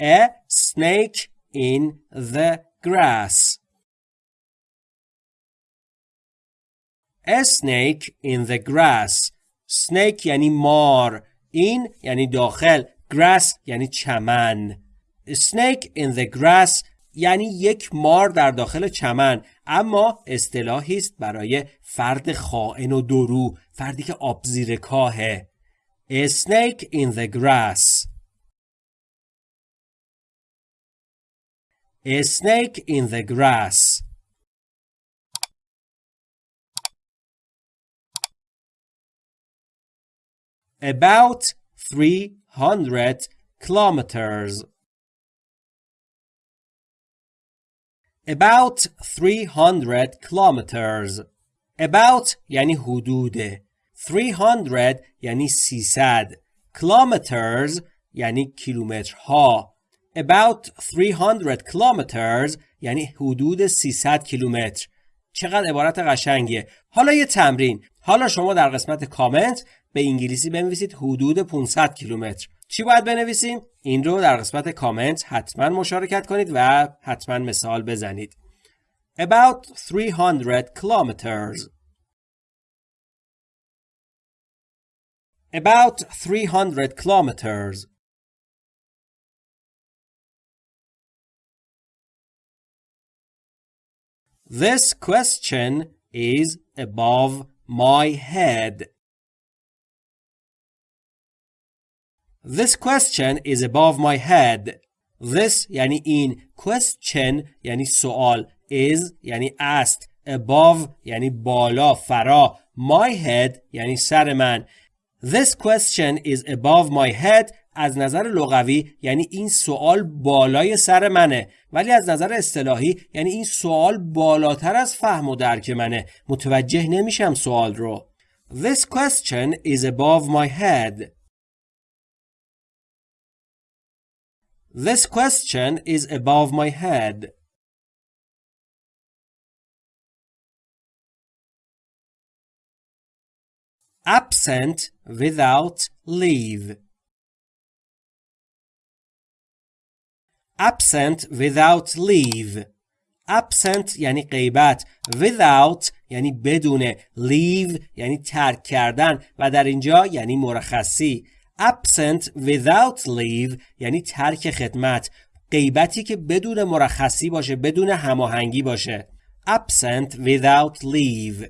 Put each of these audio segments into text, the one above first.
A snake in the grass. A snake in the grass. Snake یعنی مار. این یعنی داخل. Grass یعنی چمن. Snake in the grass یعنی یک مار در داخل چمن. اما اصطلاحی است برای فرد خائن و درو فردی که آبزیر کاهه. A snake in the grass. A snake in the grass About 300 kilometers About 300 kilometers About یعنی حدود 300 یعنی 300 kilometers یعنی کیلومترها About 300 kilometers یعنی حدود 300 کیلومتر. چقدر عبارت قشنگیه. حالا یه تمرین. حالا شما در قسمت کامنت به انگلیسی بنویسید حدود 500 کیلومتر. چی باید بنویسیم؟ این رو در قسمت کامنت حتما مشارکت کنید و حتما مثال بزنید. About 300 kilometers. About 300 kilometers. This question is above my head. This question is above my head. This یعنی این question یعنی سوال is یعنی است above یعنی بالا فرا my head یعنی سر من This question is above my head از نظر لغوی یعنی این سوال بالای سر منه ولی از نظر اصطلاحی یعنی این سوال بالاتر از فهم و درک منه متوجه نمیشم سوال رو This question is above my head This question is above my head. Absent without leave. Absent without leave. Absent یعنی غیبت. Without یعنی بدون. Leave یعنی ترک کردن و در اینجا یعنی مرخصی. absent without leave یعنی ترک خدمت غیبتی که بدون مرخصی باشه بدون هماهنگی باشه absent without leave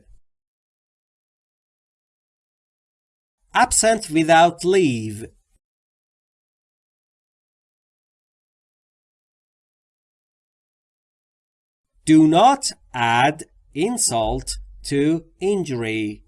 absent without leave Do not add insult to injury.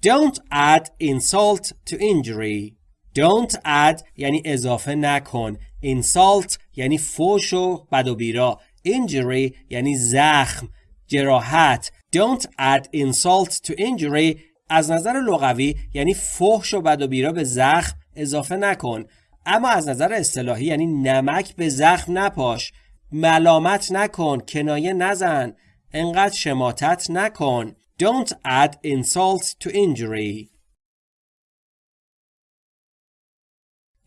Don't add insult to injury. Don't add یعنی اضافه نکن. Insult یعنی فوش و بد و بیرا. Injury یعنی زخم. جراحت. Don't add insult to injury از نظر لغوی یعنی فحش و بد و بیرا به زخم اضافه نکن. اما از نظر اصطلاحی یعنی نمک به زخم نپاش. ملامت نکن. کنایه نزن. انقدر شماتت نکن. Don't add insult to injury.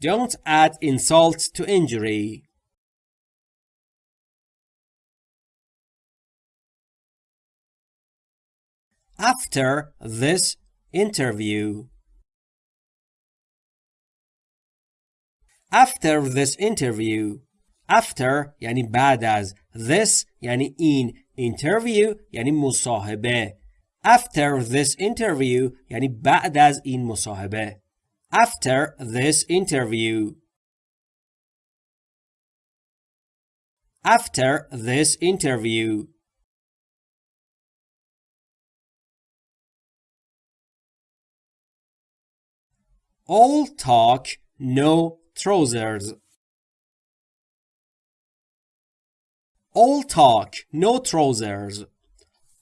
Don't add insult to injury. After this interview. After this interview. After یعنی بعد از. This یعنی این. Interview یعنی مصاحبه. After this interview یعنی بعد از این مصاحبه After this interview After this interview All talk, no trousers. All talk, no trousers.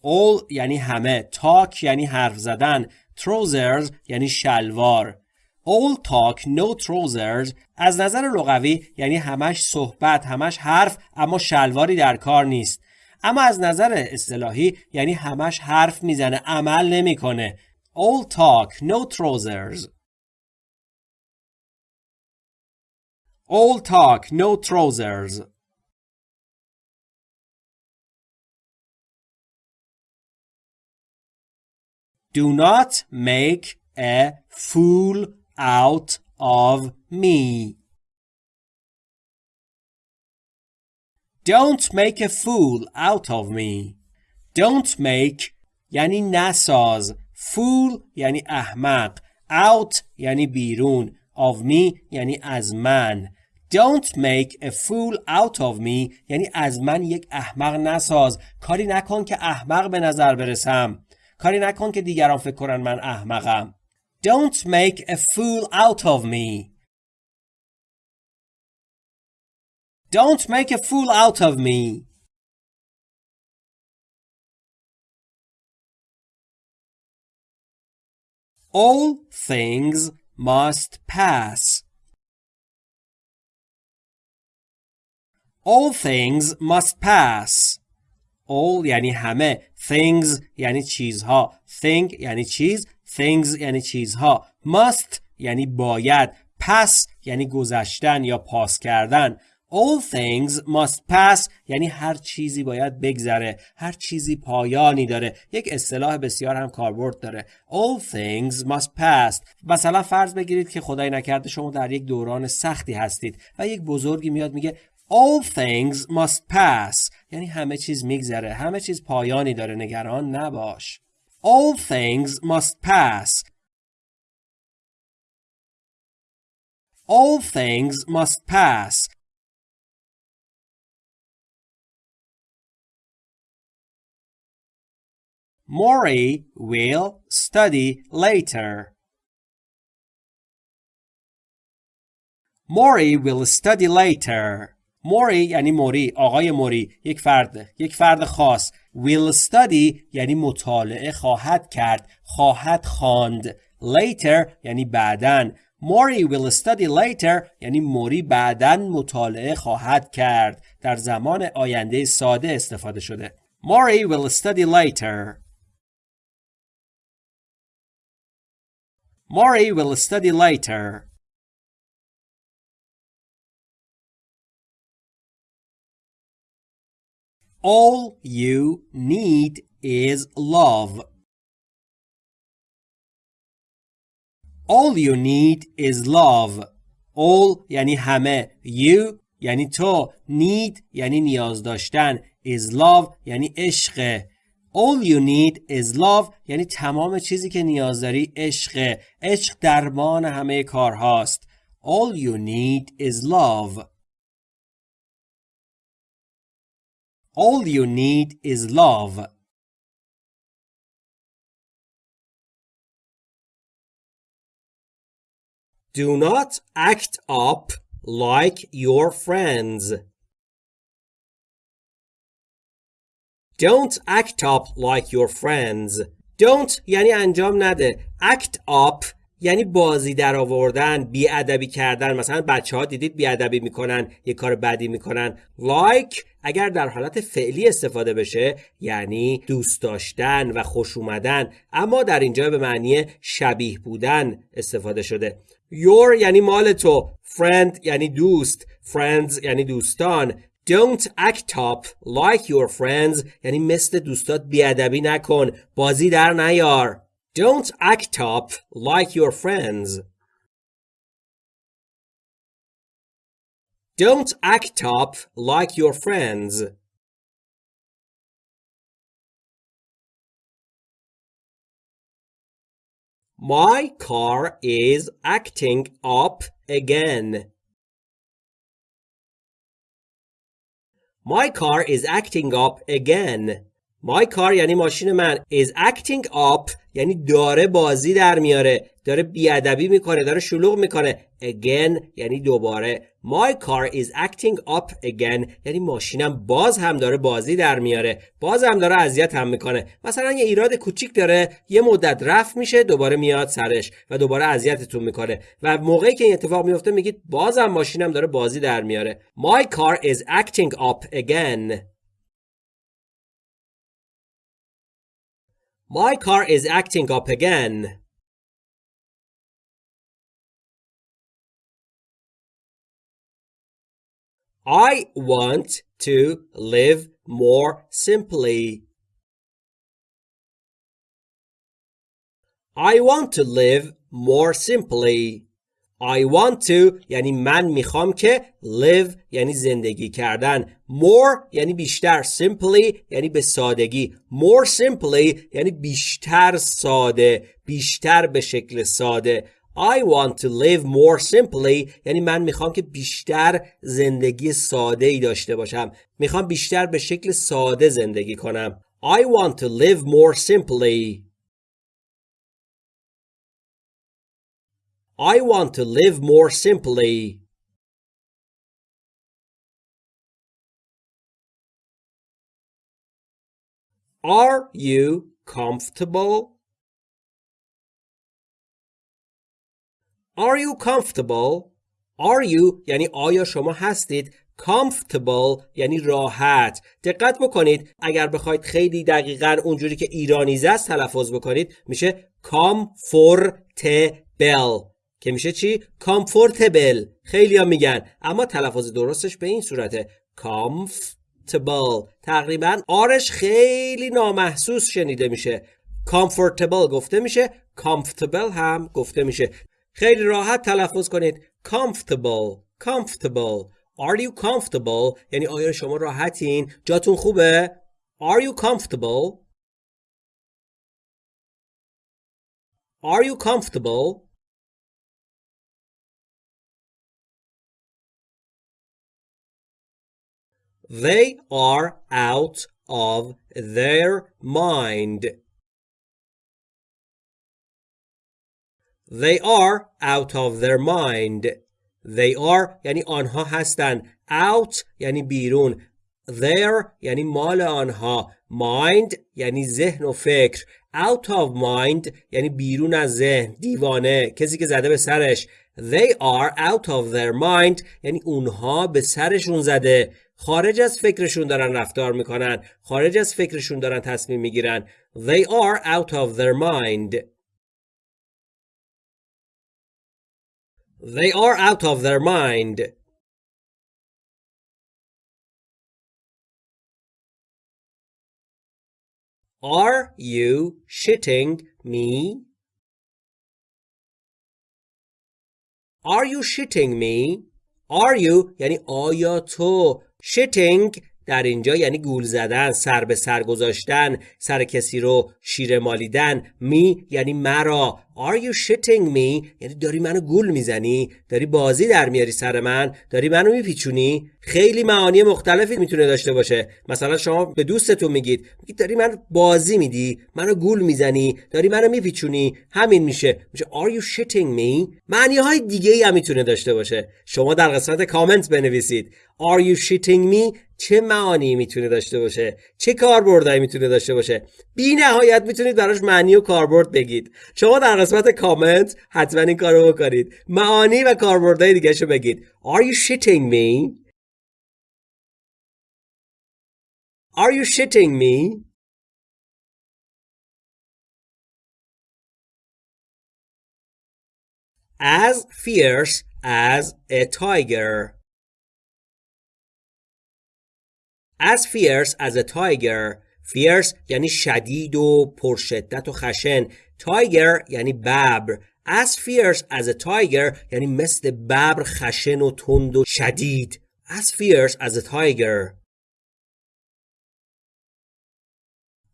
all یعنی همه. Talk یعنی حرف زدن. Trousers یعنی شلوار. All talk no trousers. از نظر لغوی یعنی همش صحبت همش حرف اما شلواری در کار نیست. اما از نظر اصطلاحی یعنی همش حرف می‌زنه عمل نمی‌کنه. All talk no trousers. All talk, no trousers. Do not make a fool out of me. Don't make a fool out of me. Don't make یعنی نساز. Fool یعنی احمق. Out یعنی بیرون. Of me یعنی از من. Don't make a fool out of me یعنی از من یک احمق نساز. کاری نکن که احمق به نظر برسم. کاری نکن که دیگران فکر کنن من احمقم. Don't make a fool out of me. Don't make a fool out of me. All things must pass. All things must pass. All یعنی همه. Things یعنی چیزها. Thing یعنی چیز. Things یعنی چیزها. Must یعنی باید. Pass یعنی گذشتن یا پاس کردن. All things must pass یعنی هر چیزی باید بگذره هر چیزی پایانی داره یک اصطلاح بسیار هم کاربرد داره All things must pass مثلا فرض بگیرید که خدای نکرده شما در یک دوران سختی هستید و یک بزرگی میاد میگه All things must pass یعنی همه چیز میگذره همه چیز پایانی داره نگران نباش All things must pass All things must pass Maury will study later. Maury will study later. موری یعنی موری آقای موری یک فرد یک فرد خاص. Will study یعنی مطالعه خواهد کرد خواهد خواند. Later یعنی بعدن موری will study later یعنی موری بعدن مطالعه خواهد کرد. در زمان آینده ساده استفاده شده. موری will study later. Maury will study later. All you need is love. All you need is love. All یعنی همه. You یعنی تو. Need یعنی نیاز داشتن. Is love یعنی عشق. All you need is love یعنی تمام چیزی که نیاز داری عشقه عشق درمان همه کارهاست All you need is love All you need is love Do not act up like your friends Don't act up like your friends. Don't یعنی انجام نده. Act up یعنی بازی در آوردن بیادبی کردن. مثلا بچه ها دیدید بیادبی می‌کنن یه کار بدی می‌کنن. Like اگر در حالت فعلی استفاده بشه یعنی دوست داشتن و خوش اومدن. اما در اینجا به معنی شبیه بودن استفاده شده. Your یعنی مال تو. Friend یعنی دوست. Friends یعنی دوستان. Don't act up like your friends. یعنی مثل دوستات بیادبی نکن. بازی در نیار. Don't act up like your friends Don't act up like your friends My car is acting up again. My car is acting up again. My car یعنی ماشین من is acting up یعنی داره بازی در میاره داره بیادبی می‌کنه داره شلوغ می‌کنه. Again یعنی دوباره. My car is acting up again. یعنی ماشینم باز هم داره بازی در میاره. باز هم داره اذیت هم می‌کنه. مثلا یه ایراد کوچیک داره یه مدت رفت میشه دوباره میاد سرش و دوباره اذیتتون می‌کنه. و موقعی که این اتفاق میفته میگید بازم ماشینم داره بازی در میاره. My car is acting up again. My car is acting up again. I want to live more simply. I want to live more simply. I want to یعنی من می‌خوام که live یعنی زندگی کردن. More یعنی بیشتر. Simply یعنی به سادگی. More simply یعنی بیشتر ساده. بیشتر به شکل ساده. I want to live more simply یعنی من می‌خوام که بیشتر زندگی ساده ای داشته باشم. می‌خوام بیشتر به شکل ساده زندگی کنم. I want to live more simply. I want to live more simply Are you comfortable? Are you comfortable? Are you یعنی آیا شما هستید comfortable یعنی راحت دقت بکنید اگر بخواید خیلی دقیقا اونجوری که ایرانیزه است تلفظ بکنید میشه comfortable که میشه چی؟ comfortable. خیلی ها میگن. اما تلفظ درستش به این صورته. Comfortable. تقریبا آرش خیلی نامحسوس شنیده میشه. Comfortable گفته میشه. Comfortable هم گفته میشه. خیلی راحت تلفظ کنید. Comfortable. Comfortable. Are you comfortable? یعنی آیا شما راحتین؟ جاتون خوبه؟ Are you comfortable? Are you comfortable? They are out of their mind. They are out of their mind. They are یعنی آنها هستند. Out یعنی بیرون. Their یعنی مال آنها. Mind یعنی ذهن و فکر. Out of mind یعنی بیرون از ذهن. دیوانه. کسی که زده به سرش. They are out of their mind یعنی اونها به سرشون زده. خارج از فکرشون دارن رفتار می‌کنن خارج از فکرشون دارن تصمیم می‌گیرن they are out of their mind they are out of their mind are you shitting me are you shitting me are you یعنی آیا تو shitting در اینجا یعنی گول زدن سر به سر گذاشتن سر کسی رو شیره مالیدن. می یعنی مرا. Are you shitting me? یعنی داری منو گول می‌زنی؟ داری بازی در میاری سر من؟ داری منو میپیچونی؟ خیلی معانی مختلفی می‌تونه داشته باشه. مثلا شما به دوستتون میگید میگید داری من بازی میدی منو گول می‌زنی داری منو میپیچونی. همین میشه. میشه Are you shitting me? معنی های دیگه ای هم می‌تونه داشته باشه. شما در قسمت کامنت بنویسید. Are you shitting me? چه معانی می‌تونه داشته باشه؟ چه کاربردی می‌تونه داشته باشه؟ بی نهایت می‌تونید براش معنی و کاربرد بگید. شما در قسمت کامنت حتما این کارو بکنید. معانی و کاربردهای دیگه شو بگید. Are you shitting me? Are you shitting me? As fierce as a tiger. As fierce as a tiger fierce یعنی شدید و پرشدت و خشن tiger یعنی ببر as fierce as a tiger یعنی مثل ببر خشن و تند و شدید as fierce as a tiger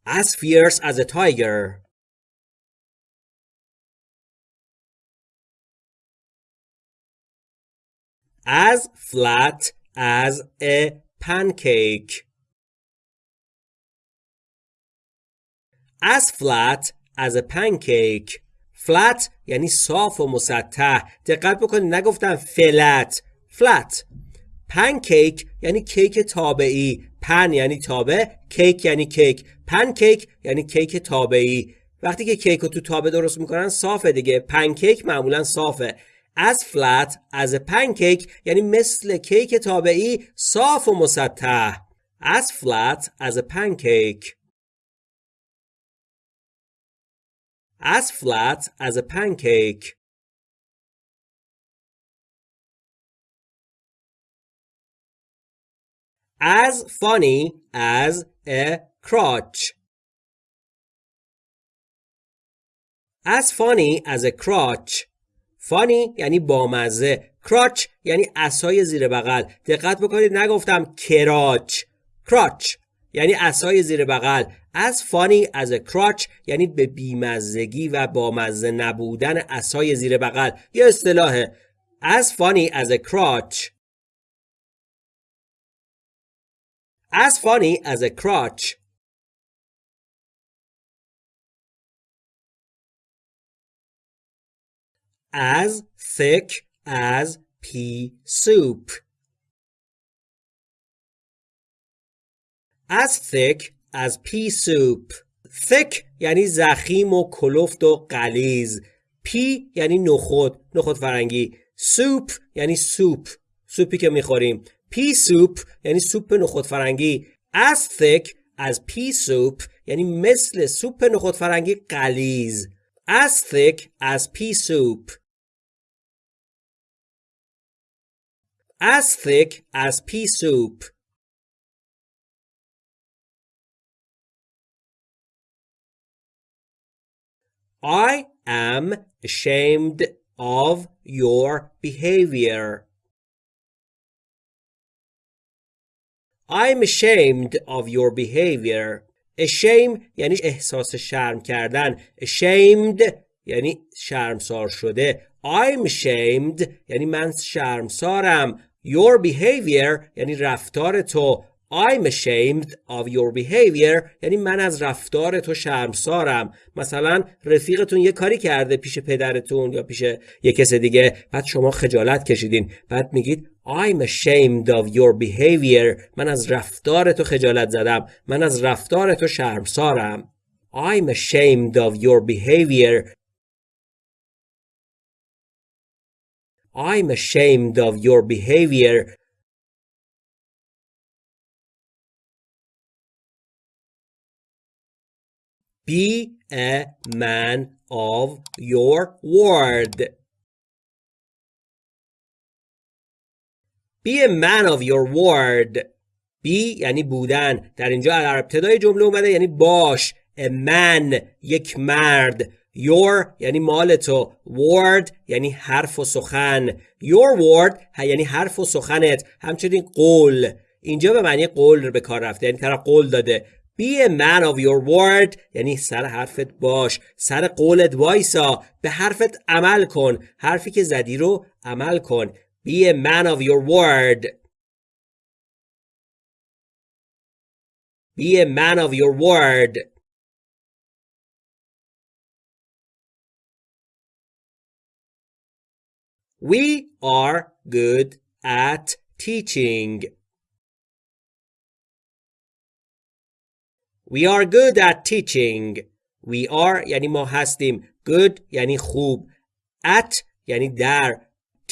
as fierce as a tiger as flat as a pancake. As flat as a pancake. Flat یعنی صاف و مسطح. دقت بکنید نگفتم فلت. Flat. Pancake یعنی کیک تابعی. پن یعنی تابع کیک یعنی کیک. پنکیک یعنی کیک تابعی. وقتی که کیک رو تو تابه درست می‌کنن صافه دیگه. پنکیک معمولا صافه. as flat as a pancake یعنی مثل کیک تابعی صاف و مسطح as flat as a pancake as flat as a pancake as funny as a crotch as funny as a crotch Funny یعنی بامزه. Crotch یعنی اسای زیر بغل. دقت بکنید نگفتم کراچ. Crotch یعنی اسای زیر بغل. Funny as a crotch یعنی به بیمزگی و بامزه نبودن اسای زیر بغل. یه اصطلاحه. Funny as a crotch. As funny as a as thick as pea soup as thick as pea soup thick یعنی ضخیم و کلفت و غلیظ pea یعنی نخود نخود فرنگی. soup یعنی سوپ سوپی که می‌خوریم. pea soup یعنی سوپ نخود فرنگی. as thick as pea soup یعنی مثل سوپ نخود فرنگی غلیظ as thick as pea soup as thick as pea soup I am ashamed of your behavior. I'm ashamed of your behavior. Ashame یعنی احساس شرم کردن. Ashamed یعنی شرمسار شده. I'm ashamed. یعنی من شرمسارم. Your behavior یعنی رفتار تو. I'm ashamed of your behavior. یعنی من از رفتار تو شرمسارم. مثلا رفیقتون یه کاری کرده پیش پدرتون یا پیش یه کس دیگه. بعد شما خجالت کشیدین. بعد میگید I'm ashamed of your behavior. من از رفتار تو خجالت زدم. من از رفتار تو شرمسارم. I'm ashamed of your behavior. I'm ashamed of your behavior Be a man of your word. Be a man of your word. Be یعنی بودن. در اینجا در ابتدای جمله اومده یعنی باش. A man یک مرد. Your یعنی مال تو. Word یعنی حرف و سخن. Your word یعنی حرف و سخنت. همچنین قول. اینجا به معنی قول به کار رفته. یعنی طرف قول داده. Be a man of your word یعنی سر حرفت باش سر قولت وایسا به حرفت عمل کن حرفی که زدی رو عمل کن Be a man of your word Be a man of your word We are good at teaching We are good at teaching. We are یعنی ما هستیم. Good یعنی خوب. At یعنی در.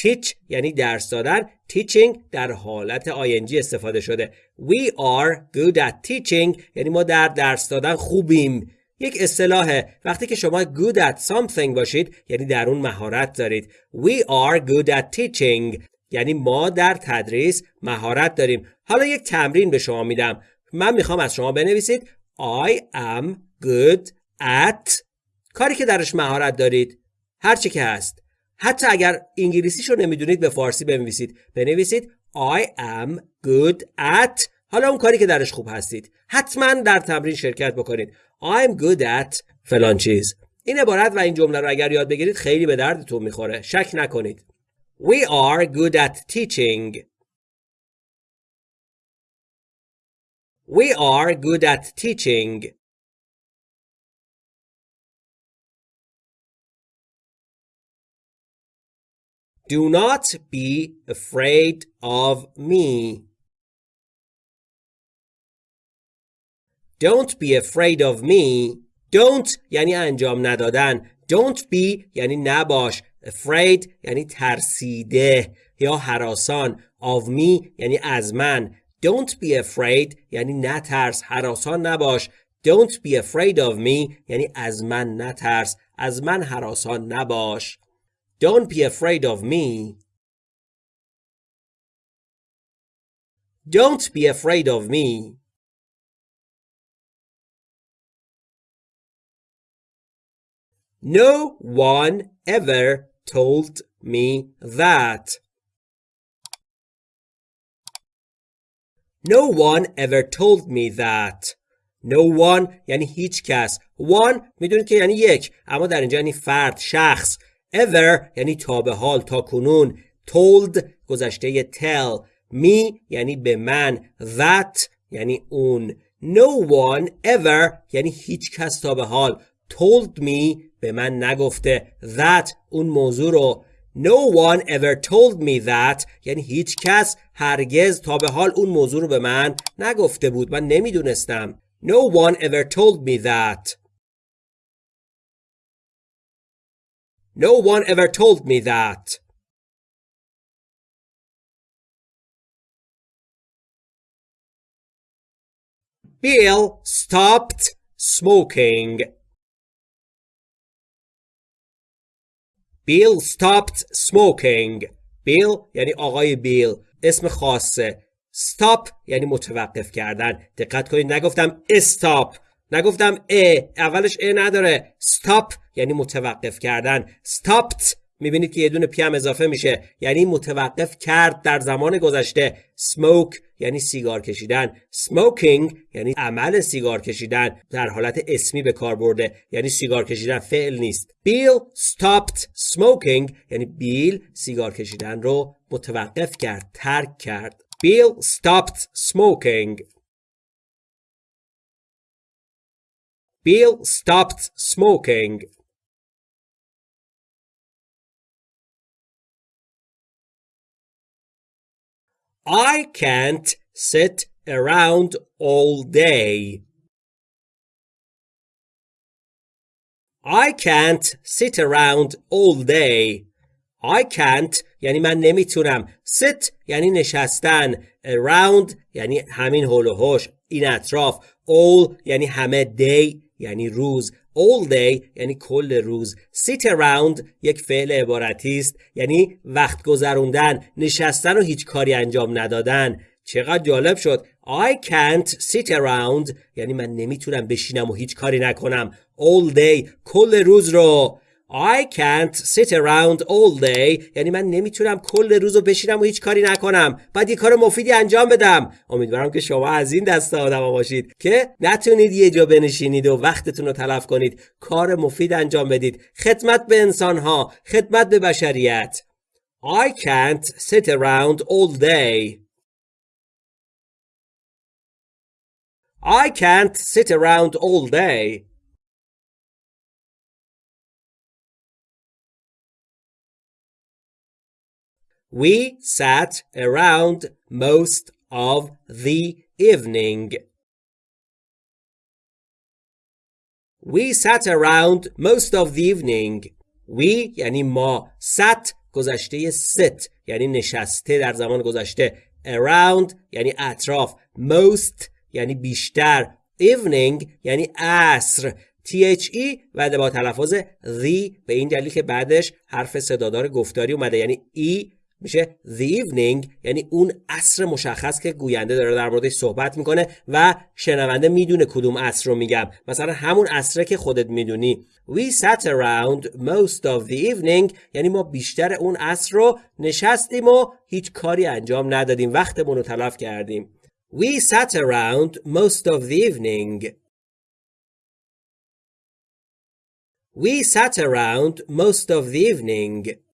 Teach یعنی درس دادن. Teaching در حالت ING استفاده شده. We are good at teaching یعنی ما در درس دادن خوبیم. یک اصطلاحه وقتی که شما good at something باشید یعنی در اون مهارت دارید. We are good at teaching. یعنی ما در تدریس مهارت داریم. حالا یک تمرین به شما میدم. من می‌خوام از شما بنویسید. I am good at کاری که درش مهارت دارید. هر چی که هست. حتی اگر انگلیسیشو نمی‌دونید به فارسی بنویسید. بنویسید I am good at. حالا اون کاری که درش خوب هستید. حتما در تمرین شرکت بکنید. I'm good at فلان چیز این عبارت و این جمله رو اگر یاد بگیرید خیلی به دردتون می‌خوره شک نکنید We are good at teaching We are good at teaching. Do not be afraid of me. Don't be afraid of me. Don't یعنی انجام ندادن. Don't be یعنی نباش. Afraid یعنی ترسیده یا حراسان. Of me یعنی از من. Don't be afraid یعنی نترس حراسان نباش Don't be afraid of me یعنی از من نترس از من حراسان نباش Don't be afraid of me Don't be afraid of me. No one ever told me that. No one ever told me that. No one یعنی هیچ کس. One می‌دونید که یعنی یک. اما در اینجا یعنی فرد، شخص. Ever یعنی تا به حال، تا کنون. Told گذشته tell. Me یعنی به من. That یعنی اون. No one ever یعنی هیچ کس تا به حال. Told me به من نگفته. That اون موضوع رو. No one ever told me that یعنی هیچ کس هرگز تا به حال اون موضوع رو به من نگفته بود من نمی‌دونستم No one ever told me that No one ever told me that Bill stopped smoking Bill stopped smoking. Bill یعنی آقای بیل. اسم خاصه. Stop یعنی متوقف کردن. دقت کنید نگفتم stop. نگفتم ا اولش ا نداره. Stop یعنی متوقف کردن. Stopped می‌بینید که یه دونه پی هم اضافه میشه. یعنی متوقف کرد در زمان گذشته. Smoke یعنی سیگار کشیدن. Smoking یعنی عمل سیگار کشیدن. در حالت اسمی به کار برده. یعنی سیگار کشیدن فعل نیست. Bill stopped smoking. یعنی بیل سیگار کشیدن رو متوقف کرد ترک کرد. Bill stopped smoking. Bill stopped smoking. I can't sit around all day. I can't sit around all day. I can't یعنی من نمیتونم. sit یعنی نشستن. around یعنی همین هول و هوش. این اطراف. all یعنی همه day یعنی روز. All day یعنی کل روز. Sit around یک فعل عبارتی است یعنی وقت گذروندن نشستن و هیچ کاری انجام ندادن. چقدر جالب شد. I can't sit around یعنی من نمی‌تونم بشینم و هیچ کاری نکنم. All day کل روز رو. I can't sit around all day. یعنی من نمی‌تونم کل روز رو بشینم و هیچ کاری نکنم. باید یه کار مفیدی انجام بدم. امیدوارم که شما از این دست آدم باشید که نتونید یه جا بنشینید و وقتتون رو تلف کنید. کار مفید انجام بدید. خدمت به انسان ها خدمت به بشریت. I can't sit around all day. I can't sit around all day. We sat around most of the evening. We sat around most of the evening. We یعنی ما sat گذشته sit یعنی نشسته در زمان گذشته. Around یعنی اطراف. Most یعنی بیشتر. Evening یعنی عصر. THE و با تلفظ the به این دلیل که بعدش حرف صدادار گفتاری اومده. یعنی E میشه the evening یعنی اون عصر مشخص که گوینده داره در موردش صحبت می‌کنه و شنونده می‌دونه کدوم عصر رو میگم. مثلا همون عصره که خودت می‌دونی. We sat around most of the evening یعنی ما بیشتر اون عصر رو نشستیم و هیچ کاری انجام ندادیم. وقتمون رو تلف کردیم. We sat around most of the evening. We sat around most of the evening.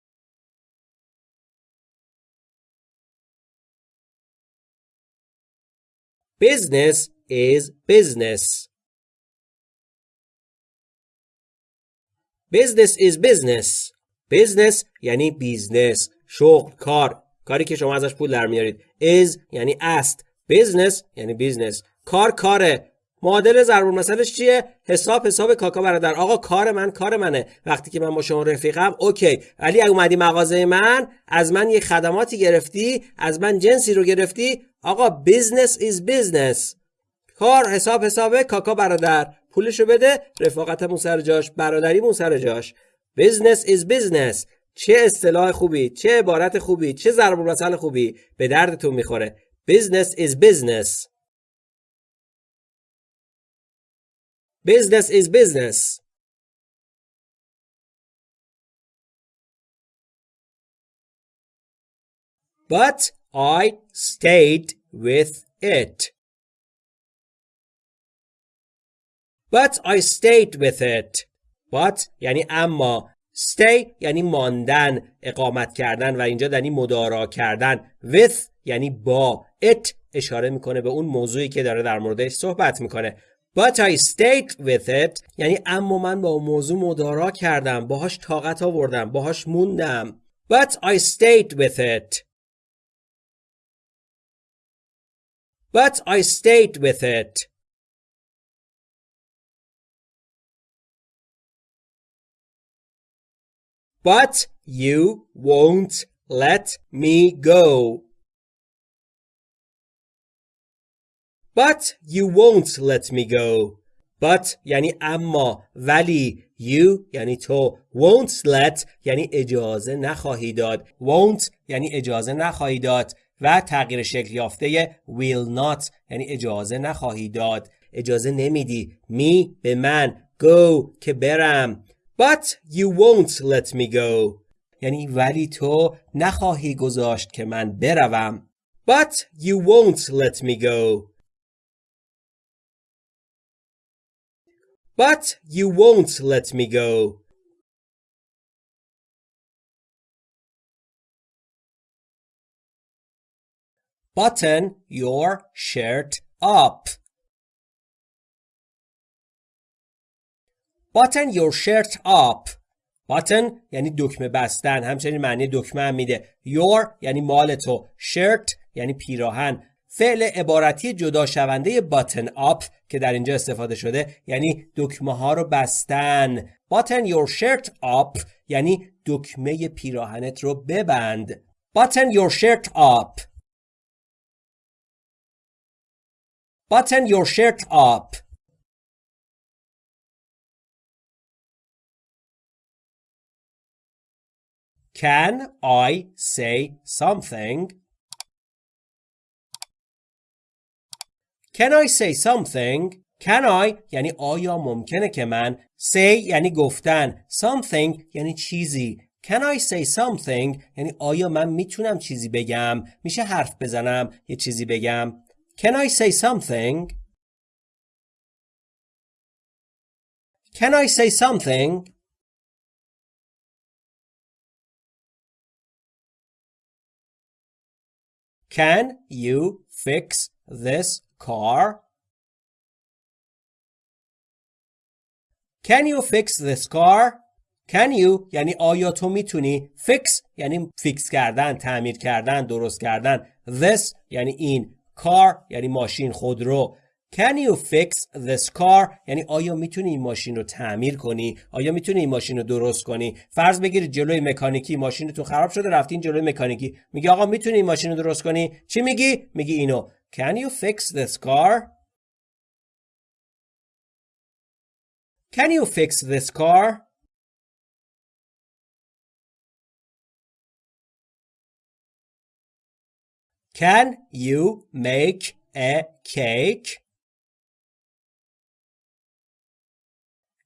Business is business. Business is business. Business یعنی بیزنس، شغل، کار. کاری که شما ازش پول در میارید. is یعنی است. Business یعنی business. کار کاره. معادل ضرب المثلش چیه؟ حساب حساب کاکا برادر. آقا کار من کار منه. وقتی که من با شما رفیقم اوکی. ولی اگه اومدی مغازه من از من یه خدماتی گرفتی از من جنسی رو گرفتی آقا business is business. کار حساب حسابه کاکا برادر. پولشو بده رفاقتمون سر جاش برادریمون سر جاش. business is business. چه اصطلاح خوبی چه عبارت خوبی چه ضرب المثل خوبی به دردتون می‌خوره. Business is business. Business is business. But I stayed with it. But I stayed with it. But یعنی اما stay یعنی ماندن اقامت کردن و اینجا یعنی مدارا کردن with یعنی با it اشاره می‌کنه به اون موضوعی که داره در موردش صحبت می‌کنه But I stayed with it یعنی اما من با موضوع مدارا کردم باهاش طاقت آوردم باهاش موندم But I stayed with it But I stayed with it But you won't let me go. But you won't let me go. But یعنی اما ولی you یعنی تو won't let یعنی اجازه نخواهی داد won't یعنی اجازه نخواهی داد و تغییر شکل یافته will not یعنی اجازه نخواهی داد اجازه نمیدی می به من go که برم But you won't let me go. یعنی ولی تو نخواهی گذاشت که من بروم. But you won't let me go. But you won't let me go. Button your shirt up. Button your shirt up. Button یعنی دکمه بستن همچنین معنی دکمه هم میده. Your یعنی مال تو. Shirt یعنی پیراهن. فعل عبارتی جدا شونده button up که در اینجا استفاده شده یعنی دکمه ها رو بستن. Button your shirt up یعنی دکمه پیراهنت رو ببند. Button your shirt up. Button your shirt up. Can I say something? Can I say something? Can I یعنی آیا ممکنه که من say یعنی گفتن something یعنی چیزی Can I say something یعنی آیا من میتونم چیزی بگم میشه حرف بزنم یه چیزی بگم Can I say something Can I say something Can you fix this car? Can you fix this car? Can you یعنی آیا تو می‌تونی fix یعنی فیکس کردن تعمیر کردن درست کردن this یعنی این car یعنی ماشین خودرو Can you fix this car؟ یعنی آیا می‌تونی این ماشین رو تعمیر کنی؟ آیا می‌تونی این ماشین رو درست کنی؟ فرض بگیرید جلوی مکانیکی ماشینتون خراب شده رفتین جلوی مکانیکی میگی آقا می‌تونی این ماشین رو درست کنی؟ چی میگی؟ میگی اینو Can you fix this car؟ Can you fix this car؟ Can you make a cake?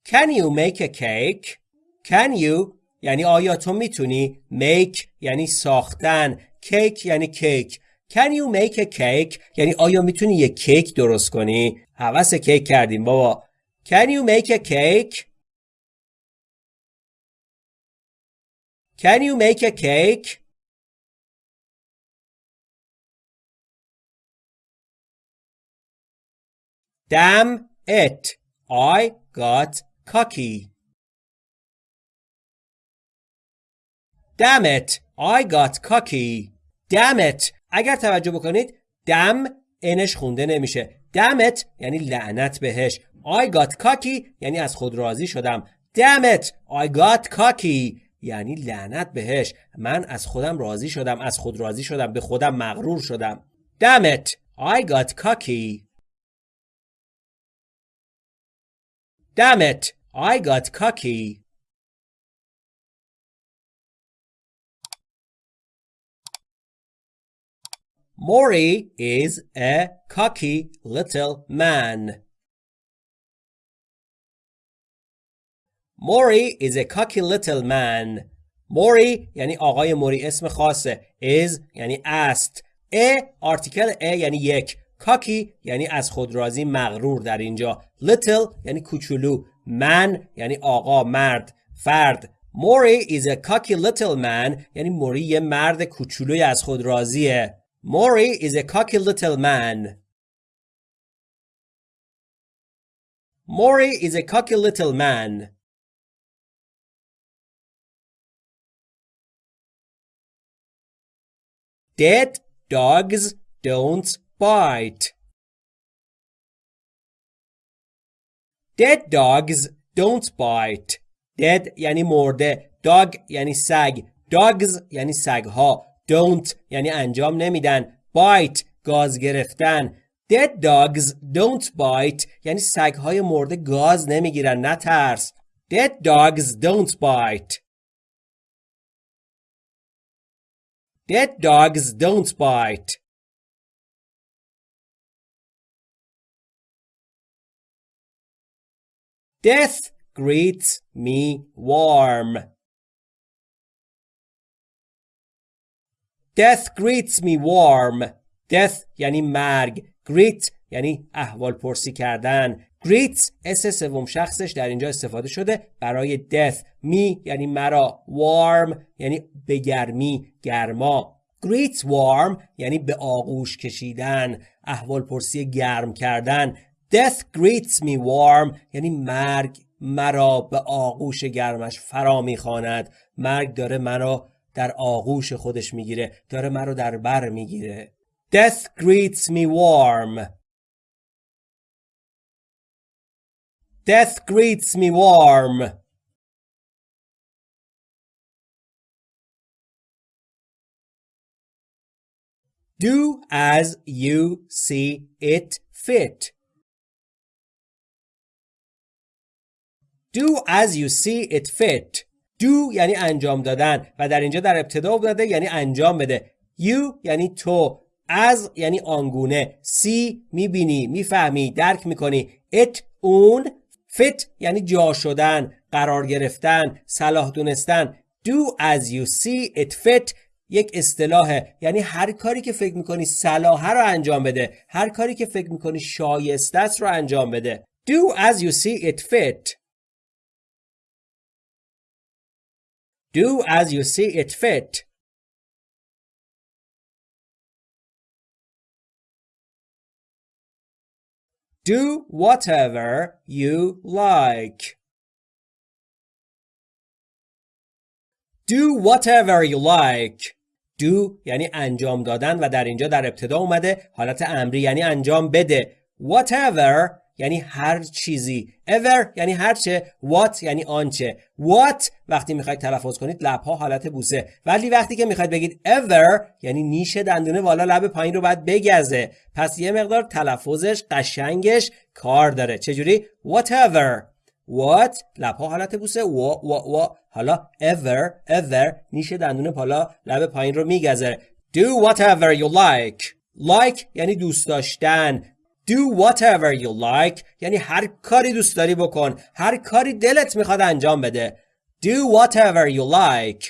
Can you make a cake? Can you یعنی آیا تو میتونی make یعنی ساختن cake یعنی کیک Can you make a cake یعنی آیا می‌تونی یک کیک درست کنی حوث کیک کردیم بابا Can you make a cake Can you make a cake Damn it I got cocky. Damn it, I got cocky. Damn it. اگر توجه بکنید دم انش خونده نمیشه. It یعنی لعنت بهش. I got cocky یعنی از خود راضی شدم. It, I got cocky یعنی لعنت بهش. من از خودم راضی شدم. از خود راضی شدم. به خودم مغرور شدم. It, I got cocky. It, I got cocky. Maury is a cocky little man. Maury is a cocky little man. Maury یعنی آقای موری اسم خاصه. is یعنی است. a آرتیکل a یعنی یک. کاکی یعنی از خود راضی مغرور در اینجا. little یعنی کوچولو. man یعنی آقا مرد فرد. موری is a cocky little man یعنی موری یه مرد کوچولوی از خود راضیه. Maury is a cocky little man. Maury is a cocky little man. Dead dogs don't bite. Dead dogs don't bite. Dead یعنی مرده. Dog یعنی سگ. Dogs یعنی سگها. Don't یعنی انجام نمیدن bite گاز گرفتن dead dogs don't bite یعنی سگهای مرده گاز نمی‌گیرن نترس dead dogs don't bite dead dogs don't bite death greets me warm Death greets me warm. Death یعنی مرگ. Greet یعنی احوال پرسی کردن. Greet اس سوم شخصش در اینجا استفاده شده برای death. می یعنی مرا. Warm یعنی به گرمی، گرما. Greet warm یعنی به آغوش کشیدن، احوال پرسی گرم کردن. Death greets me warm یعنی مرگ مرا به آغوش گرمش فرا می‌خواند. مرگ داره مرا در آغوش خودش می‌گیره داره من رو در بر می‌گیره Death greets me warm Death greets me warm Do as you see it fit. Do as you see it fit. Do یعنی انجام دادن و در اینجا در ابتدا افتاده یعنی انجام بده. You یعنی تو. از یعنی آنگونه. See می‌بینی می‌فهمی درک می‌کنی. It اون. Fit یعنی جا شدن قرار گرفتن صلاح دونستن. Do as you see it fit یک اصطلاحه. یعنی هر کاری که فکر می‌کنی صلاحه رو انجام بده. هر کاری که فکر می‌کنی شایسته است رو انجام بده. Do as you see it fit. Do as you see it fit. Do whatever you like. Do whatever you like. Do یعنی انجام دادن و در اینجا در ابتدا اومده حالت امری یعنی انجام بده. Whatever یعنی هر چیزی. Ever یعنی هرچه what یعنی آنچه what وقتی می‌خواید تلفظ کنید لبها حالت بوسه. ولی وقتی که می‌خواید بگید ever یعنی نیش دندونه بالا لب پایین رو باید بگزه. پس یه مقدار تلفظش قشنگش کار داره. چجوری؟ Whatever. What لبها حالت بوسه. و و و حالا ever ever نیش دندون بالا لب پایین رو میگزه. Do whatever you like. Like یعنی دوست داشتن. Do whatever you like یعنی هر کاری دوست داری بکن هر کاری دلت میخواد انجام بده Do whatever you like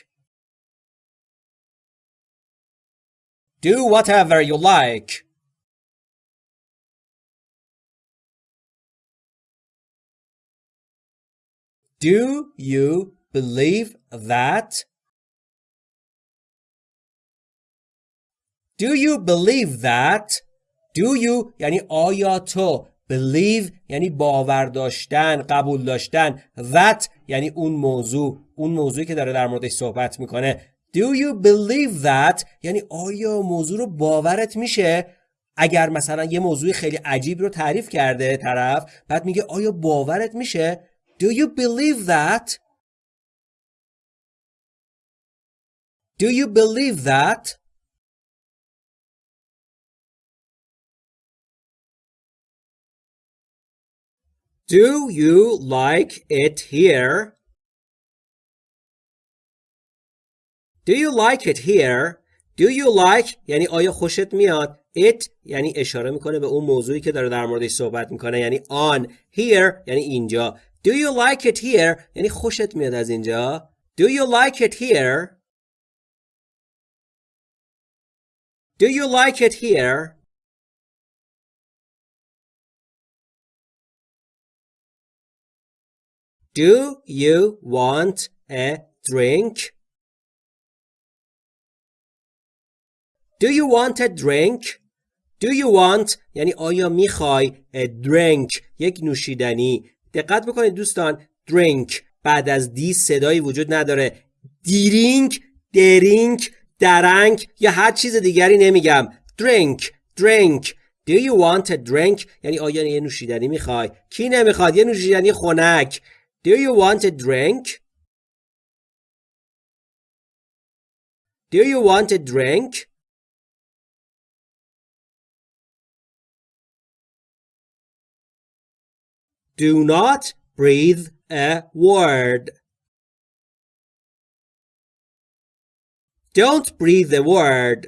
Do whatever you like Do you believe that Do you believe that Do you یعنی آیا تو Believe یعنی باور داشتن قبول داشتن. That یعنی اون موضوع اون موضوعی که داره در موردش صحبت می‌کنه. Do you believe that یعنی آیا موضوع رو باورت میشه؟ اگر مثلا یه موضوع خیلی عجیب رو تعریف کرده طرف بعد میگه آیا باورت میشه؟ Do you believe that? Do you believe that? Do you like it here? Do you like it here? Do you like یعنی آیا خوشت میاد؟ It یعنی اشاره می‌کنه به اون موضوعی که داره در موردش صحبت می‌کنه یعنی on Here یعنی اینجا. Do you like it here یعنی خوشت میاد از اینجا. Do you like it here? Do you like it here? Do you want a drink? Do you want a drink? Do you want یعنی آیا می‌خوای a drink یک نوشیدنی؟ دقت بکنید دوستان drink بعد از دی صدایی وجود نداره. دیرینگ درینگ درنگ یا هر چیز دیگری نمیگم. drink drink. Do you want a drink یعنی آیا یه نوشیدنی می‌خوای؟ کی نمی‌خواد؟ یه نوشیدنی خنک. Do you want a drink? Do you want a drink? Do not breathe a word. Don't breathe a word.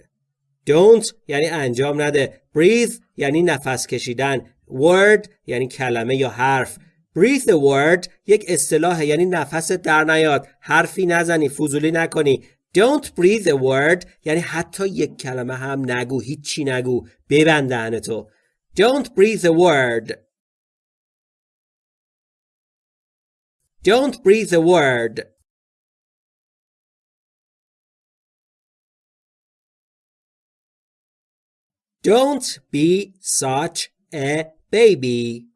Don't یعنی انجام نده. Breathe یعنی نفس کشیدن. Word یعنی کلمه یا حرف. Breathe the word یک اصطلاح یعنی نفست در نیاد حرفی نزنی فضولی نکنی don't breathe the word یعنی حتی یک کلمه هم نگو هیچی نگو ببند تو don't breathe the word don't breathe the word Don't be such a baby.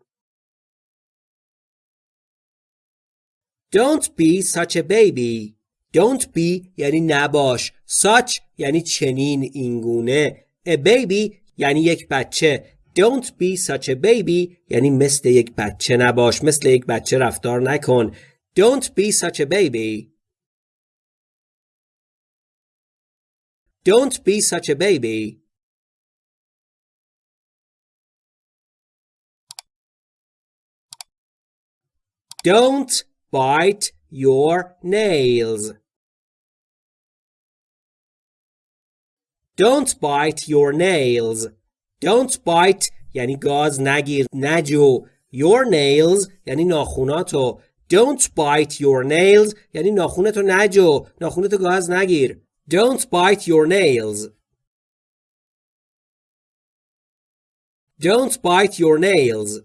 Don't be such a baby. Don't be یعنی نباش. Such یعنی چنین اینگونه. A baby یعنی یک بچه. Don't be such a baby یعنی مثل یک بچه نباش. مثل یک بچه رفتار نکن. Don't be such a baby. Don't be such a baby. Don't bite your nails. Don't bite your nails. Don't bite یعنی گاز نگیر نجو your nails یعنی ناخوناتو Don't bite your nails یعنی ناخونتو نجو ناخونتو گاز نگیر Don't bite your nails Don't bite your nails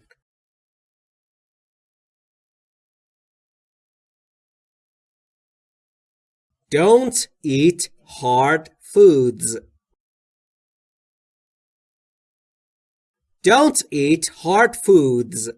Don't eat hard foods. Don't eat hard foods.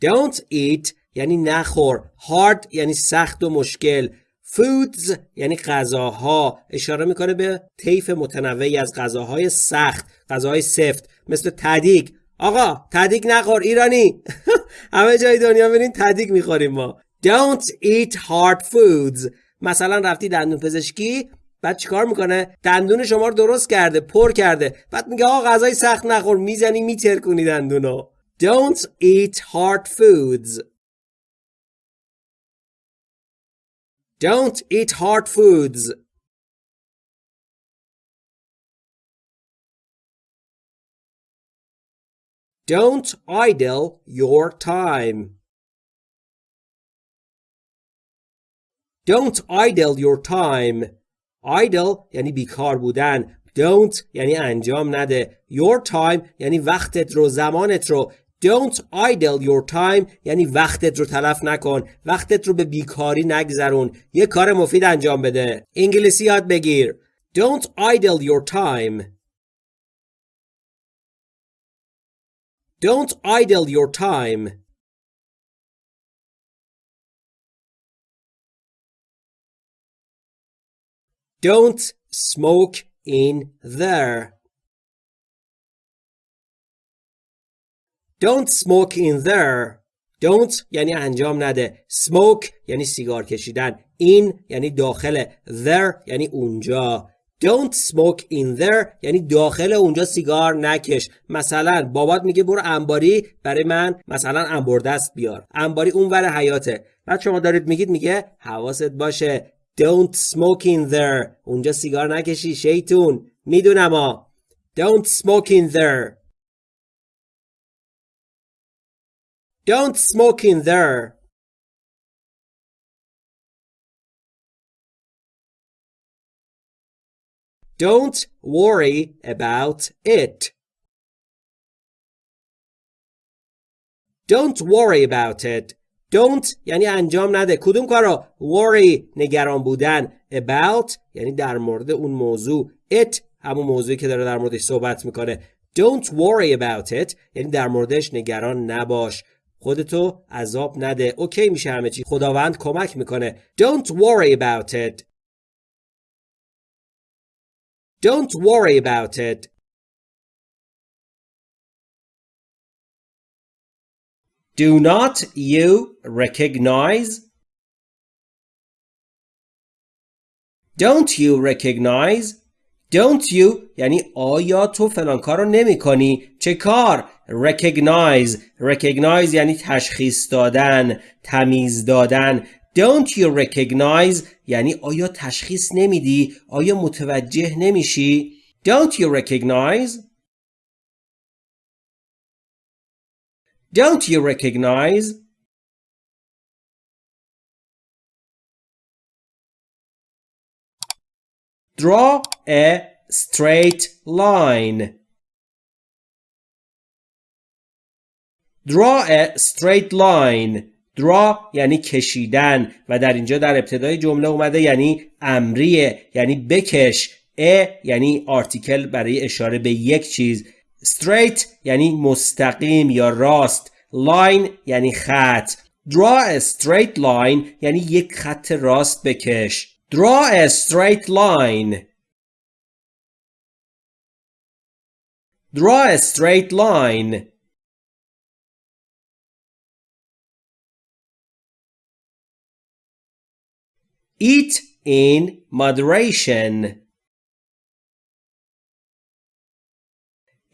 Don't eat یعنی نخور. Hard یعنی سخت و مشکل. Foods یعنی غذاها اشاره می‌کنه به طیف متنوعی از غذاهای سخت غذاهای سفت مثل تدیگ آقا تدیگ نخور ایرانی همه جای دنیا برین تدیگ می‌خوریم ما Don't eat hard foods مثلا رفتی دندون پزشکی بعد چیکار می‌کنه؟ دندون شما رو درست کرده پر کرده. بعد میگه آقا غذای سخت نخور می‌زنی میترکونی دندونو. Don't eat hard foods. Don't eat hard foods. Don't idle your time. Don't idle your time. Idle یعنی بیکار بودن. Don't یعنی انجام نده. Your time یعنی وقتت رو زمانت رو. Don't idle your time یعنی وقتت رو تلف نکن. وقتت رو به بیکاری نگذرون. یه کار مفید انجام بده. انگلیسی یاد بگیر. Don't idle your time. Don't idle your time. Don't smoke in there. Don't smoke in there. Don't یعنی انجام نده. Smoke یعنی سیگار کشیدن. In یعنی داخل. There یعنی اونجا. Don't smoke in there یعنی داخل اونجا سیگار نکش مثلا بابات میگه برو انباری برای من مثلا انبار دست بیار انباری اونور حیاته بعد شما دارید میگید میگه حواست باشه Don't smoke in there اونجا سیگار نکشی شیطون میدونم ها Don't smoke in there Don't smoke in there Don't worry about it Don't worry about it Don't یعنی انجام نده. کدوم کارو worry نگران بودن about یعنی در مورد اون موضوع. It همون موضوعی که داره در موردش صحبت می‌کنه. Don't worry about it یعنی در موردش نگران نباش. خودتو عذاب نده. اوکی میشه همه چی. خداوند کمک می‌کنه. Don't worry about it. Don't worry about it. Do not you recognize? Don't you recognize? Don't you یعنی آیا تو فلان کار رو نمی کنی؟ چه کار؟ Recognize Recognize یعنی تشخیص دادن تمیز دادن Don't you recognize یعنی آیا تشخیص نمیدی؟ آیا متوجه نمیشی؟ Don't you recognize Don't you recognize? Draw a straight line. Draw a straight line. draw یعنی کشیدن و در اینجا در ابتدای جمله اومده یعنی امریه یعنی بکش ا یعنی آرتیکل برای اشاره به یک چیز straight یعنی مستقیم یا راست line یعنی خط draw a straight line یعنی یک خط راست بکش draw a straight line draw a straight line eat in moderation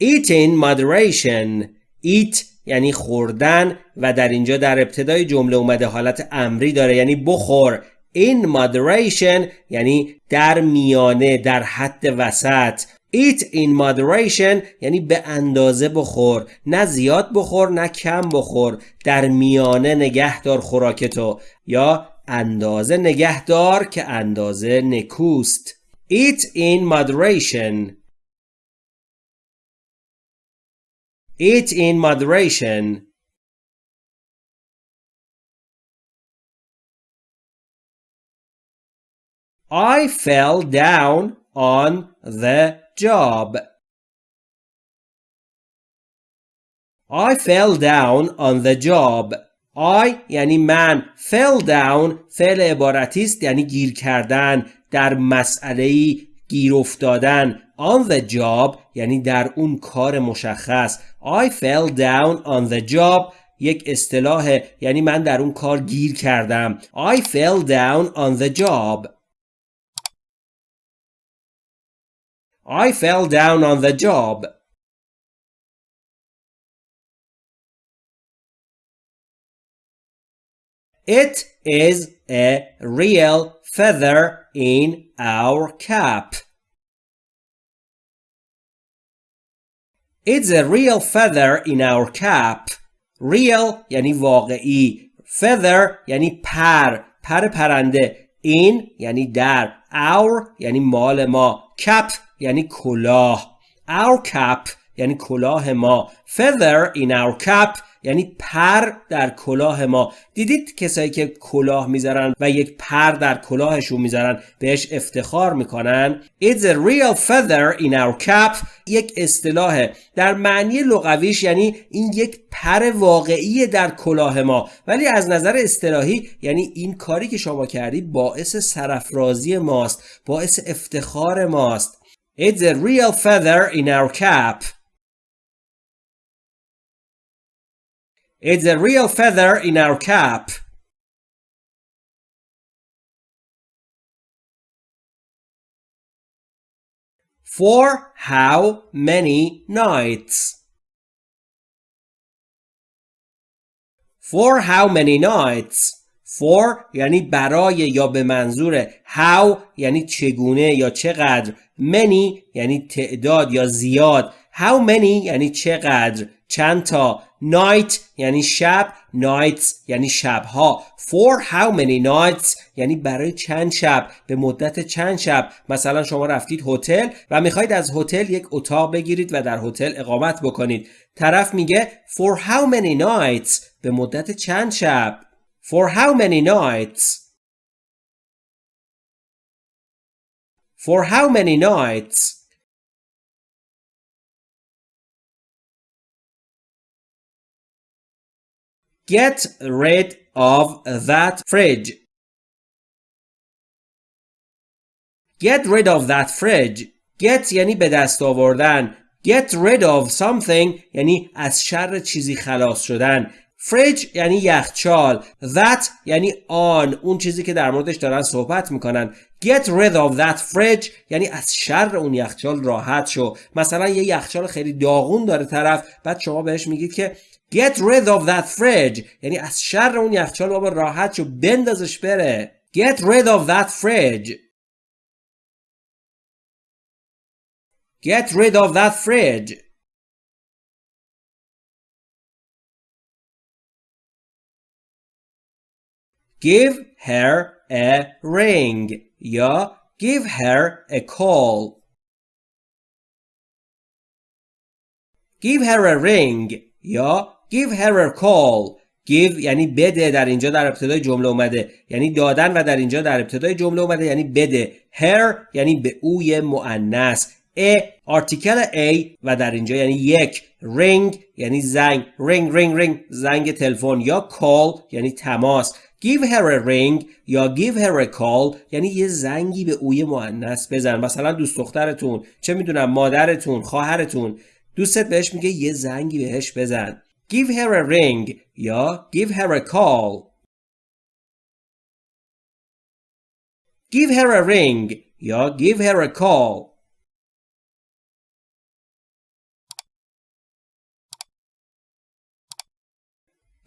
Eat in moderation. Eat یعنی خوردن و در اینجا در ابتدای جمله اومده حالت امری داره یعنی بخور. In moderation یعنی در میانه در حد وسط. Eat in moderation یعنی به اندازه بخور. نه زیاد بخور نه کم بخور. در میانه نگه دار خوراکتو یا اندازه نگه دار که اندازه نکوست. Eat in moderation. Eat in moderation. I fell down on the job. I fell down on the job. I یعنی من fell down فعل عبارتی است یعنی گیر کردن در مسئله گیر افتادن on the job یعنی در اون کار مشخص I fell down on the job یک اصطلاح یعنی من در اون کار گیر کردم I fell down on the job I fell down on the job It is a real feather in our cap. It's a real feather in our cap. Real یعنی واقعی. Feather یعنی پر. پر پرنده. In یعنی در. Our یعنی مال ما. Cap یعنی کلاه. Our cap یعنی کلاه ما. Feather in our cap یعنی پر در کلاه ما. دیدید کسایی که کلاه می‌ذارن و یک پر در کلاهشون می‌ذارن بهش افتخار می‌کنن. It's a real feather in our cap. یک اصطلاح در معنی لغویش یعنی این یک پر واقعی در کلاه ما. ولی از نظر اصطلاحی یعنی این کاری که شما کردی باعث سرفرازی ماست باعث افتخار ماست. It's a real feather in our cap. It's a real feather in our cap. For how many nights? For how many nights? for یعنی برای یا به منظور how یعنی چگونه یا چقدر many یعنی تعداد یا زیاد how many یعنی چقدر چند تا night یعنی شب nights یعنی شبها. For how many nights یعنی برای چند شب به مدت چند شب. مثلا شما رفتید هتل و می‌خواید از هتل یک اتاق بگیرید و در هتل اقامت بکنید. طرف میگه for how many nights به مدت چند شب؟ For how many nights? For how many nights? Get rid of that fridge. Get rid of that fridge. Get یعنی به دست آوردن. Get rid of something یعنی از شر چیزی خلاص شدن. فریج یعنی یخچال that یعنی آن اون چیزی که در موردش دارن صحبت می‌کنن get rid of that fridge یعنی از شر اون یخچال راحت شو مثلا یه یخچال خیلی داغون داره طرف بعد شما بهش میگید که Get rid of that fridge یعنی از شر اون یخچال بابا راحت شو بندازش بره Get rid of that fridge Get rid of that fridge Give her a ring یا give her a call Give her a ring یا give her a call. Give یعنی بده در اینجا در ابتدای جمله اومده. یعنی دادن و در اینجا در ابتدای جمله اومده یعنی بده. Her یعنی به اوی مؤنث. A آرتیکل a و در اینجا یعنی یک. Ring یعنی زنگ. Ring ring ring. زنگ تلفن یا call یعنی تماس. Give her a ring یا give her a call یعنی یه زنگی به اوی مؤنث بزن. مثلا دوست دخترتون چه می‌دونم مادرتون خواهرتون. دوستت بهش میگه یه زنگی بهش بزن. give her a ring یا give her a call give her a ring یا give her a call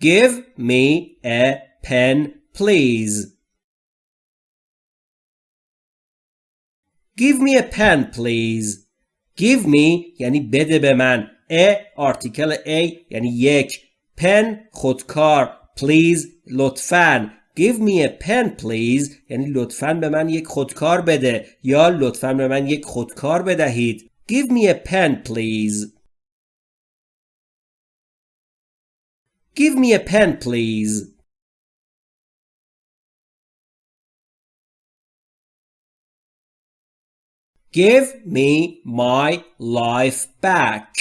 give me a pen please give me a pen please give me یعنی بده به من ا آرتیکل ای یعنی یک. پن خودکار. پلیز لطفاً. Give me a pen please. یعنی لطفاً به من یک خودکار بده. یا لطفاً به من یک خودکار بدهید. Give me a pen please. Give me a pen please. Give me my life back.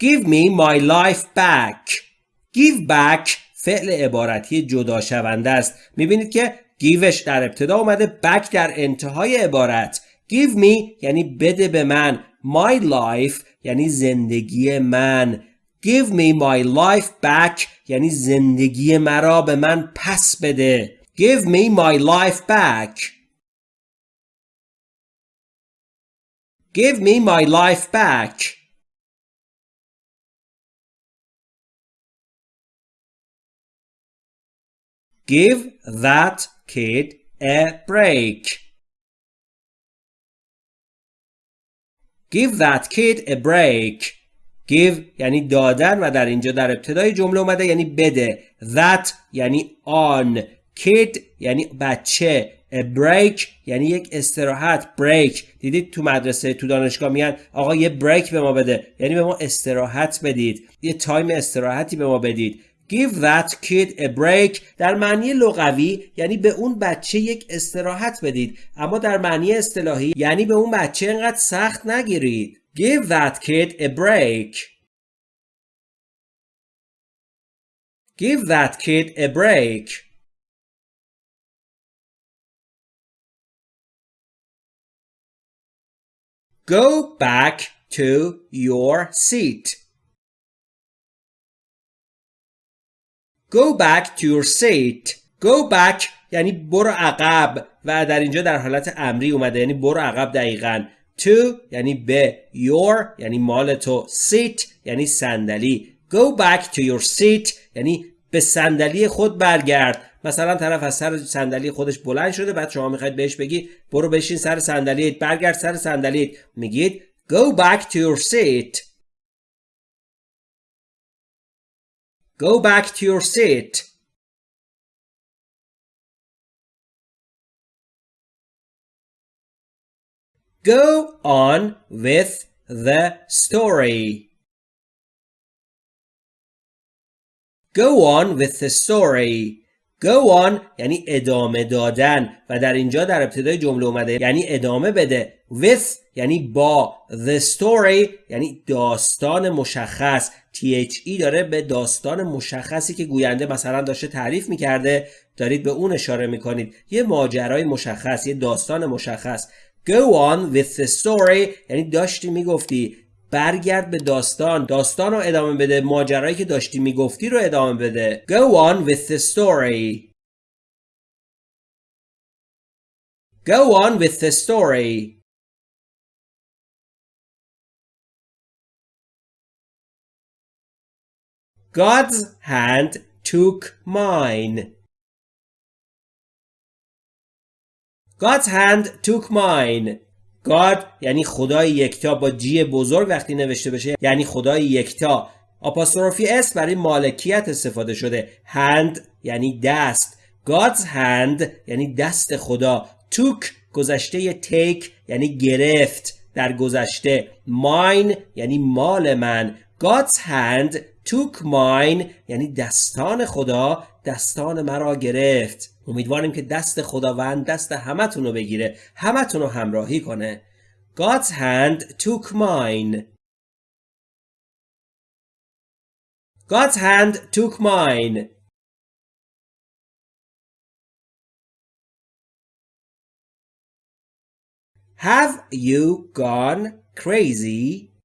Give me my life back. Give back فعل عبارتی جدا شونده است. می‌بینید که giveش در ابتدا اومده back در انتهای عبارت. Give me یعنی بده به من. My life یعنی زندگی من. Give me my life back یعنی زندگی مرا به من پس بده. Give me my life back. Give me my life back. Give that kid a break. Give that kid a break. Give یعنی دادن و در اینجا در ابتدای جمله اومده یعنی بده. That یعنی آن. kid یعنی بچه a break یعنی یک استراحت break دیدید تو مدرسه تو دانشگاه میگن آقا یه بریک به ما بده یعنی به ما استراحت بدید یه تایم استراحتی به ما بدید give that kid a break. در معنی لغوی یعنی به اون بچه یک استراحت بدید. اما در معنی اصطلاحی یعنی به اون بچه انقدر سخت نگیرید. Give that kid a break. Give that kid a break. Go back to your seat. Go back to your seat. Go back یعنی برو عقب. و در اینجا در حالت امری اومده. یعنی برو عقب دقیقا. To یعنی به. Your یعنی مال تو. Seat یعنی صندلی. Go back to your seat یعنی به صندلی خود برگرد. مثلا طرف از سر صندلی خودش بلند شده. بعد شما می‌خواید بهش بگی برو بشین سر صندلیت. برگرد سر صندلیت. میگید go back to your seat. Go back to your seat go on with the story Go on with the story Go on یعنی ادامه دادن و در اینجا در ابتدای جمله اومده یعنی ادامه بده with یعنی با the story یعنی داستان مشخص. THE داره به داستان مشخصی که گوینده مثلا داشته تعریف می‌کرده دارید به اون اشاره می‌کنید. یه ماجرای مشخص یه داستان مشخص. Go on with the story یعنی داشتی می‌گفتی. برگرد به داستان. داستان رو ادامه بده. ماجرایی که داشتی می‌گفتی رو ادامه بده. Go on with the story. Go on with the story. God's hand took mine. God's hand took mine. God یعنی خدای یکتا با جی بزرگ وقتی نوشته بشه یعنی خدای یکتا. آپاستروفی اس برای مالکیت استفاده شده. Hand یعنی دست. God's hand یعنی دست خدا. Took گذشته take یعنی گرفت. در گذشته. Mine یعنی مال من. God's hand took mine یعنی دستان خدا دستان مرا گرفت. امیدواریم که دست خداوند دست همتون رو بگیره همتون رو همراهی کنه. God's hand took mine. God's hand took mine. Have you gone crazy?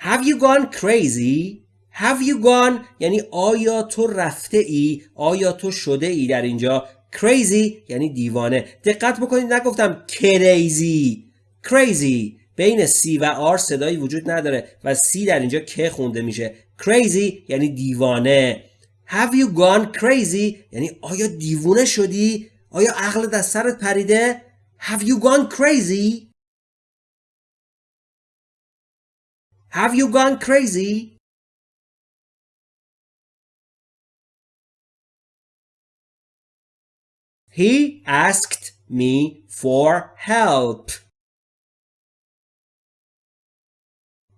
Have you gone crazy? Have you gone یعنی آیا تو رفته ای آیا تو شده ای در اینجا؟ Crazy یعنی دیوانه. دقت بکنید نگفتم crazy. Crazy. بین C و R صدایی وجود نداره و C در اینجا که خونده میشه. Crazy یعنی دیوانه. Have you gone crazy? یعنی آیا دیوونه شدی؟ آیا عقل از سرت پریده؟ Have you gone crazy? Have you gone crazy He asked me for help.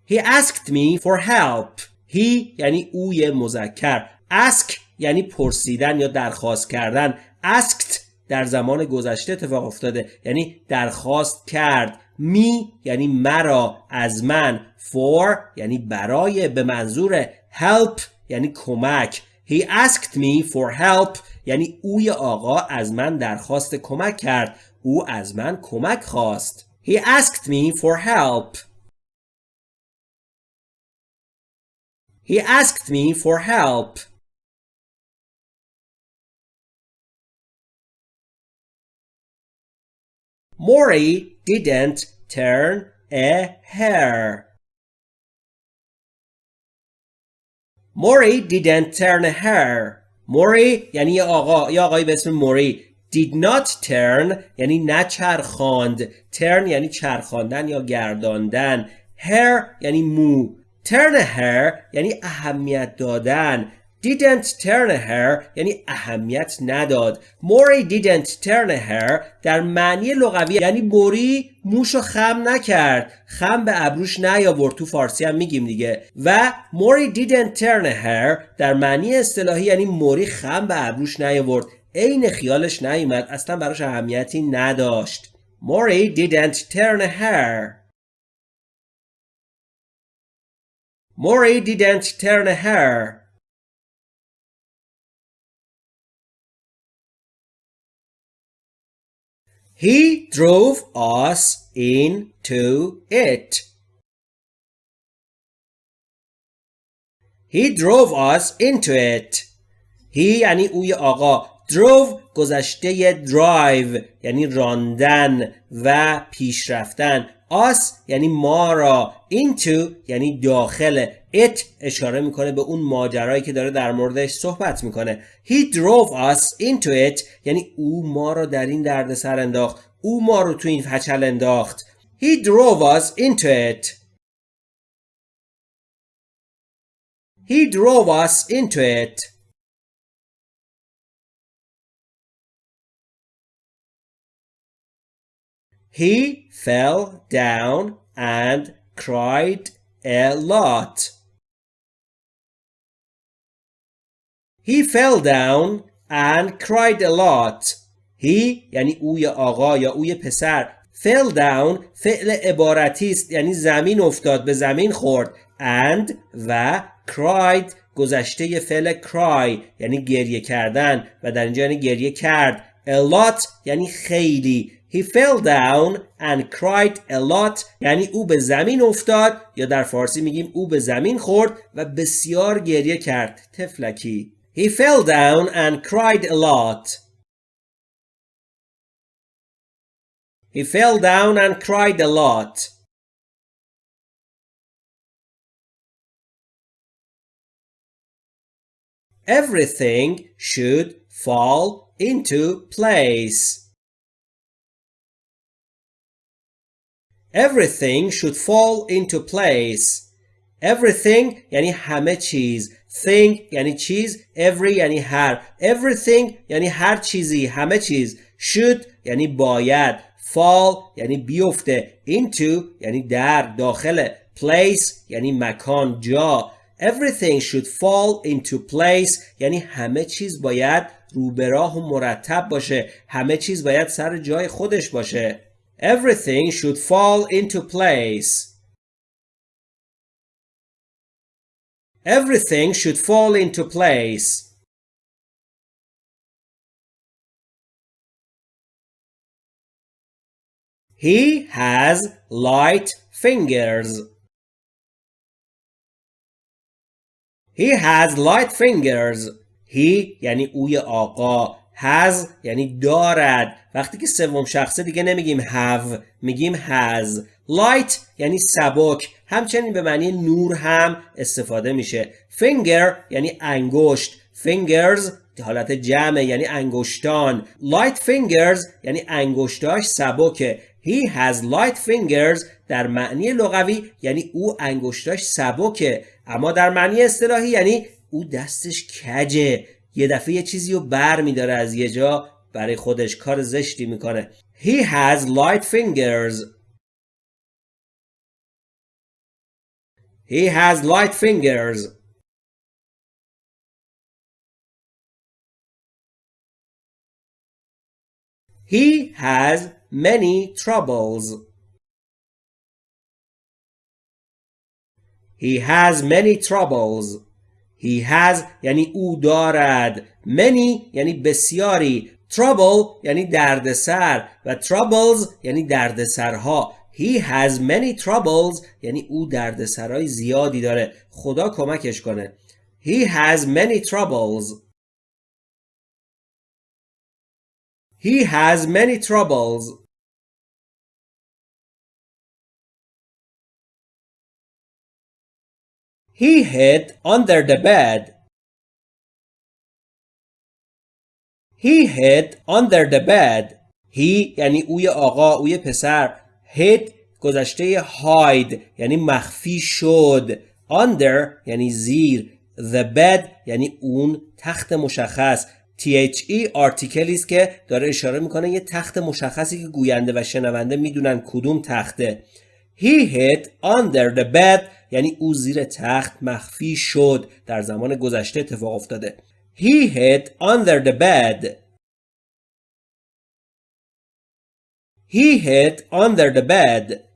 He asked me for help. He یعنی اوی مذکر. ask یعنی پرسیدن یا درخواست کردن. asked در زمان گذشته اتفاق افتاده یعنی درخواست کرد. می یعنی مرا از من. For یعنی برای به منظور help یعنی کمک. He asked me for help یعنی اوی آقا از من درخواست کمک کرد. او از من کمک خواست. He asked me for help. He asked me for help. Maury didn't turn a hair. Maury didn't turn a hair. موری یعنی آقا یا آقای به اسم موری did not turn یعنی نچرخاند turn یعنی چرخاندن یا گرداندن hair یعنی مو turn hair یعنی اهمیت دادن didn't turn hair یعنی اهمیت نداد. موری didn't turn hair در معنی لغوی یعنی موری موشو خم نکرد. خم به ابروش نیاورد. تو فارسی هم میگیم دیگه. و موری didn't turn hair در معنی اصطلاحی یعنی موری خم به ابروش نیاورد. عین خیالش نیومد. اصلا براش اهمیتی نداشت. موری didn't turn hair. موری didn't turn a He drove us into it. He drove us into it. He یعنی اوی آقا drove گذشته drive یعنی راندن و پیش رفتن Us یعنی ما را into یعنی داخل. It اشاره می‌کنه به اون ماجرایی که داره در موردش صحبت می‌کنه. He drove us into it یعنی او ما را در این دردسر انداخت. او ما رو تو این فچل انداخت. He drove us into it. He drove us into it. He fell down and cried a lot. He fell down and cried a lot. He یعنی اوی آقا یا اوی پسر fell down فعل عبارتی است یعنی زمین افتاد به زمین خورد and و cried گذشته فعل cry یعنی گریه کردن و در اینجا یعنی گریه کرد a lot یعنی خیلی He fell down and cried a lot یعنی او به زمین افتاد یا در فارسی میگیم او به زمین خورد و بسیار گریه کرد تفلکی He fell down and cried a lot He fell down and cried a lot Everything should fall into place Everything should fall into place. Everything یعنی همه چیز. Thing یعنی چیز. Every یعنی هر. Everything یعنی هر چیزی. همه چیز. Should یعنی باید. Fall یعنی بیفته. Into یعنی در داخل. Place یعنی مکان جا. Everything should fall into place یعنی همه چیز باید رو به راه و مرتب باشه. همه چیز باید سر جای خودش باشه. Everything should fall into place. Everything should fall into place. He has light fingers. He has light fingers. He یعنی اوی آقا has یعنی دارد. وقتی که سوم شخصه دیگه نمیگیم have میگیم has. Light یعنی سبک. همچنین به معنی نور هم استفاده میشه. Finger یعنی انگشت. Fingers حالت جمع یعنی انگشتان. Light fingers یعنی انگشتاش سبکه. He has light fingers در معنی لغوی یعنی او انگشتاش سبکه. اما در معنی اصطلاحی یعنی او دستش کجه. یه دفعه یه چیزی رو بر میداره از یه جا برای خودش کار زشتی می‌کنه He has light fingers He has light fingers He has many troubles He has many troubles He has یعنی او دارد many یعنی بسیاری trouble یعنی دردسر و troubles یعنی دردسرها He has many troubles یعنی او دردسرهای زیادی داره خدا کمکش کنه He has many troubles He has many troubles He hid under the bed. He hid under the bed. He یعنی اوی آقا اوی پسر hid گذشته hide یعنی مخفی شد. Under یعنی زیر. The bed یعنی اون تخت مشخص. THE آرتیکلی است که داره اشاره می‌کنه یه تخت مشخصی که گوینده و شنونده می‌دونن کدوم تخته. He hid under the bed. یعنی او زیر تخت مخفی شد در زمان گذشته اتفاق افتاده. He hid under the bed. He hid under the bed.